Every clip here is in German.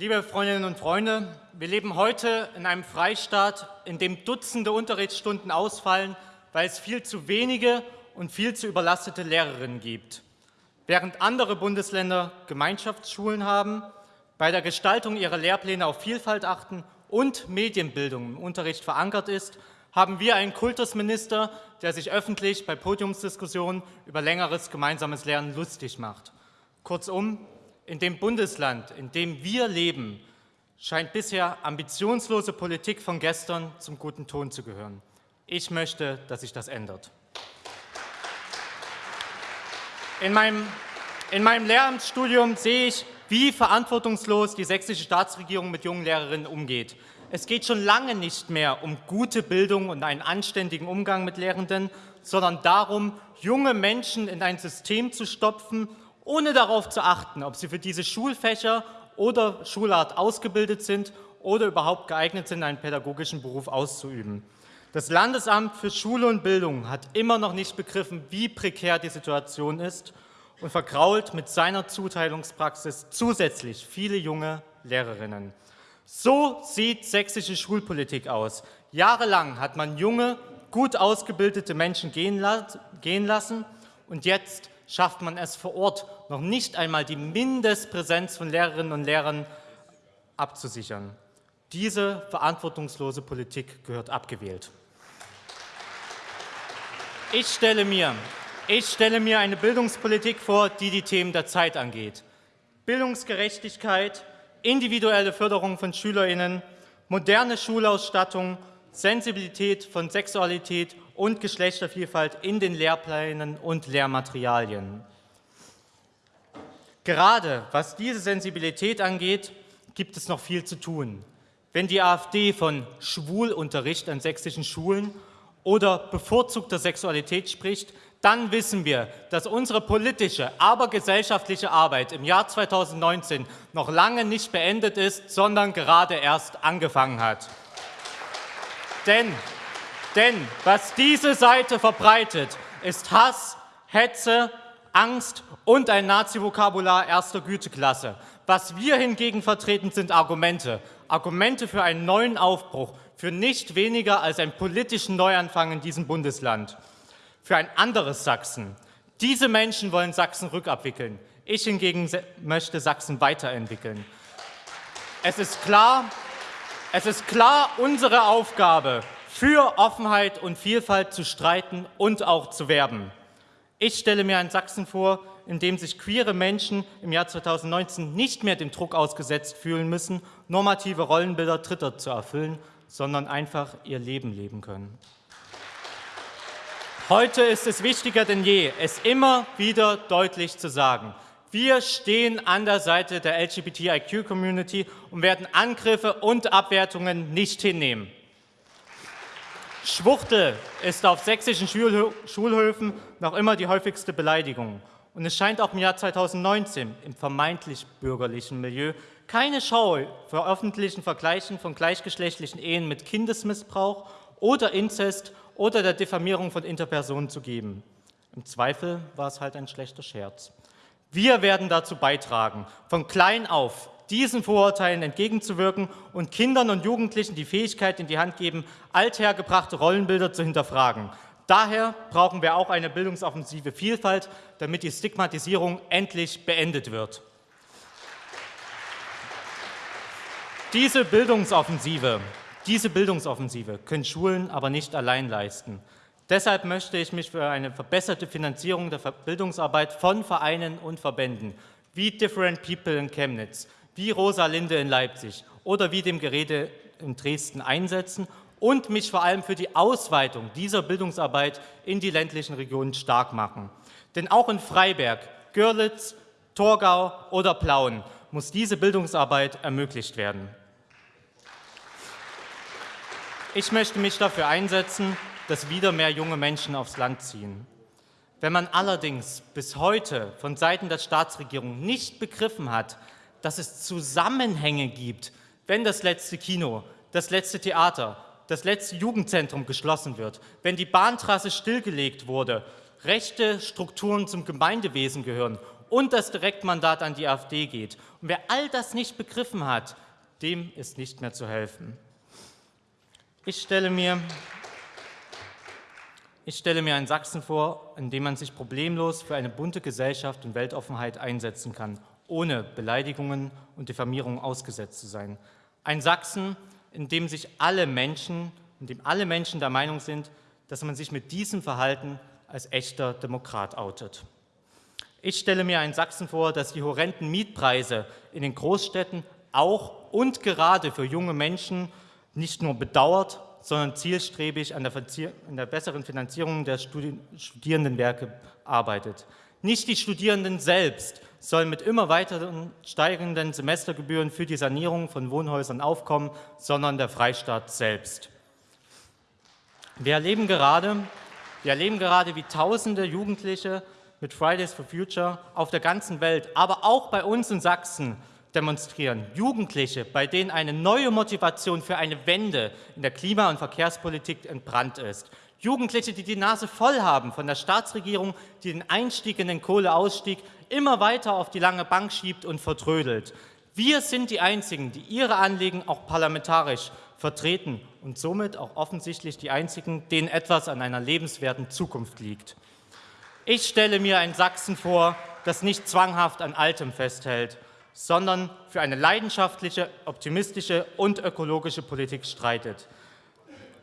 Liebe Freundinnen und Freunde, wir leben heute in einem Freistaat, in dem Dutzende Unterrichtsstunden ausfallen, weil es viel zu wenige und viel zu überlastete Lehrerinnen gibt. Während andere Bundesländer Gemeinschaftsschulen haben, bei der Gestaltung ihrer Lehrpläne auf Vielfalt achten und Medienbildung im Unterricht verankert ist, haben wir einen Kultusminister, der sich öffentlich bei Podiumsdiskussionen über längeres gemeinsames Lernen lustig macht. Kurzum, in dem Bundesland, in dem wir leben, scheint bisher ambitionslose Politik von gestern zum guten Ton zu gehören. Ich möchte, dass sich das ändert. In meinem, in meinem Lehramtsstudium sehe ich, wie verantwortungslos die sächsische Staatsregierung mit jungen Lehrerinnen umgeht. Es geht schon lange nicht mehr um gute Bildung und einen anständigen Umgang mit Lehrenden, sondern darum, junge Menschen in ein System zu stopfen ohne darauf zu achten, ob sie für diese Schulfächer oder Schulart ausgebildet sind oder überhaupt geeignet sind, einen pädagogischen Beruf auszuüben. Das Landesamt für Schule und Bildung hat immer noch nicht begriffen, wie prekär die Situation ist und vergrault mit seiner Zuteilungspraxis zusätzlich viele junge Lehrerinnen. So sieht sächsische Schulpolitik aus. Jahrelang hat man junge, gut ausgebildete Menschen gehen, lassen und jetzt schafft man es vor Ort noch nicht einmal die Mindestpräsenz von Lehrerinnen und Lehrern abzusichern. Diese verantwortungslose Politik gehört abgewählt. Ich stelle, mir, ich stelle mir eine Bildungspolitik vor, die die Themen der Zeit angeht. Bildungsgerechtigkeit, individuelle Förderung von SchülerInnen, moderne Schulausstattung, Sensibilität von Sexualität und Geschlechtervielfalt in den Lehrplänen und Lehrmaterialien. Gerade was diese Sensibilität angeht, gibt es noch viel zu tun. Wenn die AfD von Schwulunterricht an sächsischen Schulen oder bevorzugter Sexualität spricht, dann wissen wir, dass unsere politische, aber gesellschaftliche Arbeit im Jahr 2019 noch lange nicht beendet ist, sondern gerade erst angefangen hat. Denn, denn was diese Seite verbreitet, ist Hass, Hetze, Angst und ein Nazi-Vokabular erster Güteklasse. Was wir hingegen vertreten, sind Argumente. Argumente für einen neuen Aufbruch, für nicht weniger als einen politischen Neuanfang in diesem Bundesland. Für ein anderes Sachsen. Diese Menschen wollen Sachsen rückabwickeln. Ich hingegen möchte Sachsen weiterentwickeln. Es ist klar, es ist klar unsere Aufgabe, für Offenheit und Vielfalt zu streiten und auch zu werben. Ich stelle mir ein Sachsen vor, in dem sich queere Menschen im Jahr 2019 nicht mehr dem Druck ausgesetzt fühlen müssen, normative Rollenbilder Dritter zu erfüllen, sondern einfach ihr Leben leben können. Heute ist es wichtiger denn je, es immer wieder deutlich zu sagen. Wir stehen an der Seite der LGBTIQ-Community und werden Angriffe und Abwertungen nicht hinnehmen. Schwuchtel ist auf sächsischen Schulhöfen noch immer die häufigste Beleidigung. Und es scheint auch im Jahr 2019 im vermeintlich bürgerlichen Milieu keine Schau für öffentlichen Vergleichen von gleichgeschlechtlichen Ehen mit Kindesmissbrauch oder Inzest oder der Diffamierung von Interpersonen zu geben. Im Zweifel war es halt ein schlechter Scherz. Wir werden dazu beitragen, von klein auf diesen Vorurteilen entgegenzuwirken und Kindern und Jugendlichen die Fähigkeit in die Hand geben, althergebrachte Rollenbilder zu hinterfragen. Daher brauchen wir auch eine bildungsoffensive Vielfalt, damit die Stigmatisierung endlich beendet wird. Diese Bildungsoffensive, diese Bildungsoffensive können Schulen aber nicht allein leisten. Deshalb möchte ich mich für eine verbesserte Finanzierung der Bildungsarbeit von Vereinen und Verbänden wie Different People in Chemnitz, wie Rosa Linde in Leipzig oder wie dem Gerede in Dresden einsetzen und mich vor allem für die Ausweitung dieser Bildungsarbeit in die ländlichen Regionen stark machen. Denn auch in Freiberg, Görlitz, Torgau oder Plauen muss diese Bildungsarbeit ermöglicht werden. Ich möchte mich dafür einsetzen, dass wieder mehr junge Menschen aufs Land ziehen. Wenn man allerdings bis heute von Seiten der Staatsregierung nicht begriffen hat, dass es Zusammenhänge gibt, wenn das letzte Kino, das letzte Theater, das letzte Jugendzentrum geschlossen wird, wenn die Bahntrasse stillgelegt wurde, rechte Strukturen zum Gemeindewesen gehören und das Direktmandat an die AfD geht. Und wer all das nicht begriffen hat, dem ist nicht mehr zu helfen. Ich stelle mir, ich stelle mir ein Sachsen vor, in dem man sich problemlos für eine bunte Gesellschaft und Weltoffenheit einsetzen kann, ohne Beleidigungen und Diffamierungen ausgesetzt zu sein. Ein Sachsen, in dem sich alle Menschen, in dem alle Menschen der Meinung sind, dass man sich mit diesem Verhalten als echter Demokrat outet. Ich stelle mir ein Sachsen vor, das die horrenden Mietpreise in den Großstädten auch und gerade für junge Menschen nicht nur bedauert, sondern zielstrebig an der, an der besseren Finanzierung der Studi Studierendenwerke arbeitet. Nicht die Studierenden selbst sollen mit immer weiteren steigenden Semestergebühren für die Sanierung von Wohnhäusern aufkommen, sondern der Freistaat selbst. Wir erleben gerade, wir erleben gerade wie tausende Jugendliche mit Fridays for Future auf der ganzen Welt, aber auch bei uns in Sachsen demonstrieren. Jugendliche, bei denen eine neue Motivation für eine Wende in der Klima- und Verkehrspolitik entbrannt ist. Jugendliche, die die Nase voll haben von der Staatsregierung, die den Einstieg in den Kohleausstieg immer weiter auf die lange Bank schiebt und vertrödelt. Wir sind die Einzigen, die ihre Anliegen auch parlamentarisch vertreten und somit auch offensichtlich die Einzigen, denen etwas an einer lebenswerten Zukunft liegt. Ich stelle mir ein Sachsen vor, das nicht zwanghaft an Altem festhält, sondern für eine leidenschaftliche, optimistische und ökologische Politik streitet.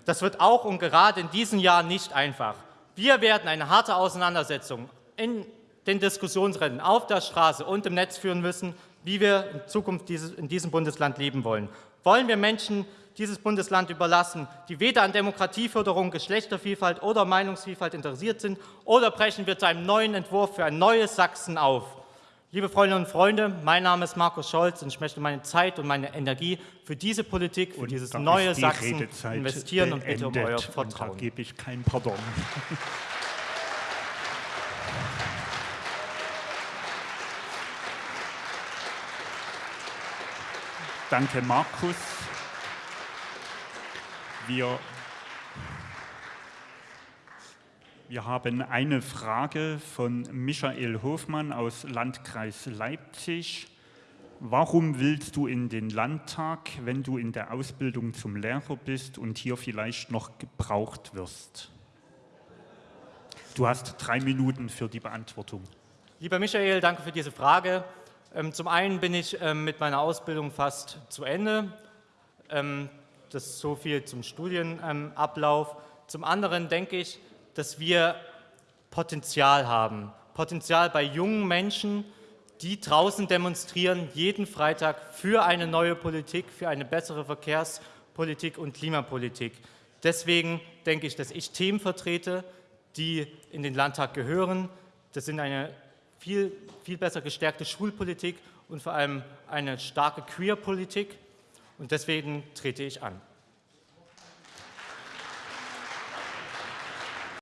Das wird auch und gerade in diesem Jahr nicht einfach. Wir werden eine harte Auseinandersetzung in den Diskussionsrennen auf der Straße und im Netz führen müssen, wie wir in Zukunft in diesem Bundesland leben wollen. Wollen wir Menschen dieses Bundesland überlassen, die weder an Demokratieförderung, Geschlechtervielfalt oder Meinungsvielfalt interessiert sind, oder brechen wir zu einem neuen Entwurf für ein neues Sachsen auf. Liebe Freundinnen und Freunde, mein Name ist Markus Scholz und ich möchte meine Zeit und meine Energie für diese Politik, für und dieses neue Sachsen Redezeit investieren und bitte um euer Vertrauen. Und da gebe ich kein Pardon. Danke, Markus. Wir, wir haben eine Frage von Michael Hofmann aus Landkreis Leipzig. Warum willst du in den Landtag, wenn du in der Ausbildung zum Lehrer bist und hier vielleicht noch gebraucht wirst? Du hast drei Minuten für die Beantwortung. Lieber Michael, danke für diese Frage. Ähm, zum einen bin ich ähm, mit meiner Ausbildung fast zu Ende. Ähm, das ist so viel zum Studienablauf. Zum anderen denke ich, dass wir Potenzial haben. Potenzial bei jungen Menschen, die draußen demonstrieren, jeden Freitag für eine neue Politik, für eine bessere Verkehrspolitik und Klimapolitik. Deswegen denke ich, dass ich Themen vertrete, die in den Landtag gehören. Das sind eine viel, viel besser gestärkte Schulpolitik und vor allem eine starke Queerpolitik. Und deswegen trete ich an.